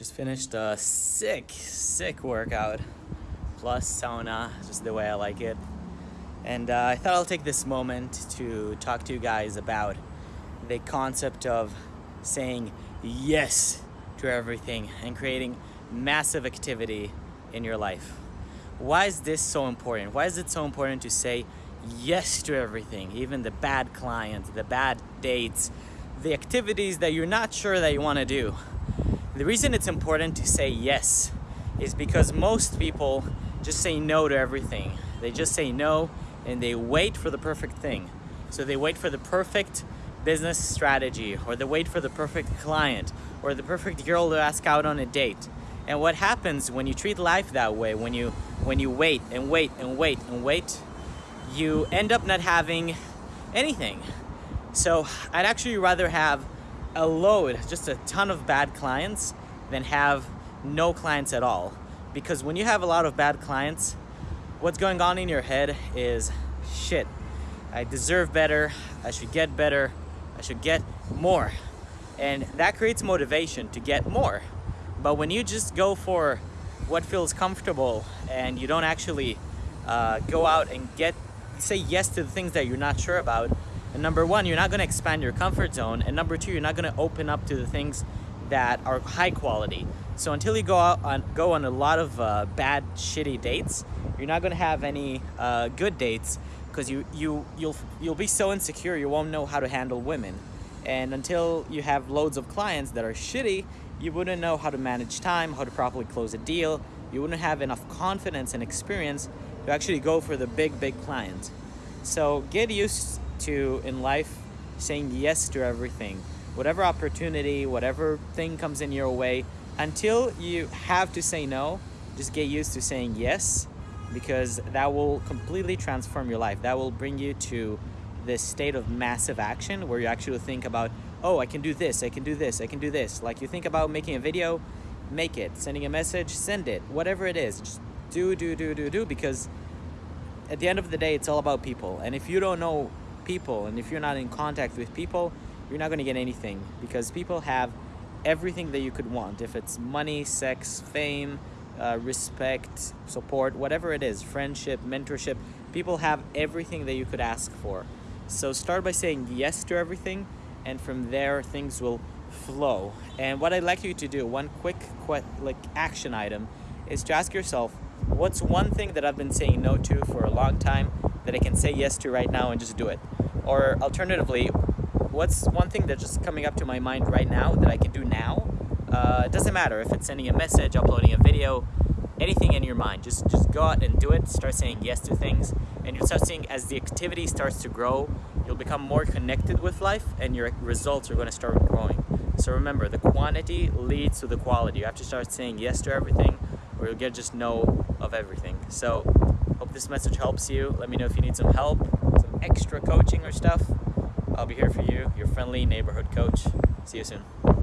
Just finished a sick, sick workout, plus sauna, just the way I like it. And uh, I thought I'll take this moment to talk to you guys about the concept of saying yes to everything and creating massive activity in your life. Why is this so important? Why is it so important to say yes to everything, even the bad clients, the bad dates, the activities that you're not sure that you want to do? The reason it's important to say yes is because most people just say no to everything. They just say no and they wait for the perfect thing. So they wait for the perfect business strategy or they wait for the perfect client or the perfect girl to ask out on a date. And what happens when you treat life that way, when you when you wait and wait and wait and wait, you end up not having anything. So I'd actually rather have a load, just a ton of bad clients than have no clients at all. Because when you have a lot of bad clients, what's going on in your head is shit. I deserve better. I should get better. I should get more. And that creates motivation to get more. But when you just go for what feels comfortable and you don't actually uh, go out and get say yes to the things that you're not sure about, and number one, you're not going to expand your comfort zone. And number two, you're not going to open up to the things that are high quality. So until you go out on go on a lot of uh, bad, shitty dates, you're not going to have any uh, good dates because you you you'll you'll be so insecure you won't know how to handle women. And until you have loads of clients that are shitty, you wouldn't know how to manage time, how to properly close a deal. You wouldn't have enough confidence and experience to actually go for the big, big clients. So get used to in life saying yes to everything. Whatever opportunity, whatever thing comes in your way, until you have to say no, just get used to saying yes because that will completely transform your life. That will bring you to this state of massive action where you actually think about, oh, I can do this, I can do this, I can do this. Like you think about making a video, make it. Sending a message, send it. Whatever it is, just do, do, do, do, do because at the end of the day, it's all about people. And if you don't know people and if you're not in contact with people you're not going to get anything because people have everything that you could want. If it's money sex fame uh, respect support whatever it is friendship mentorship people have everything that you could ask for. So start by saying yes to everything and from there things will flow. And what i'd like you to do one quick like action item is to ask yourself what's one thing that i've been saying no to for a long time that I can say yes to right now and just do it? Or alternatively, what's one thing that's just coming up to my mind right now that I can do now? Uh, it doesn't matter if it's sending a message, uploading a video, anything in your mind. Just just go out and do it. Start saying yes to things, and you'll start seeing as the activity starts to grow, you'll become more connected with life, and your results are going to start growing. So remember, the quantity leads to the quality. You have to start saying yes to everything, or you'll get just no of everything. So Hope this message helps you. Let me know if you need some help, extra coaching or stuff. I'll be here for you, your friendly neighborhood coach. See you soon.